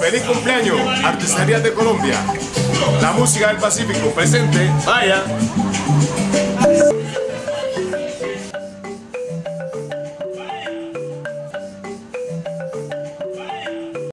Feliz cumpleaños, Artesanías de Colombia. La música del Pacífico presente. Vaya.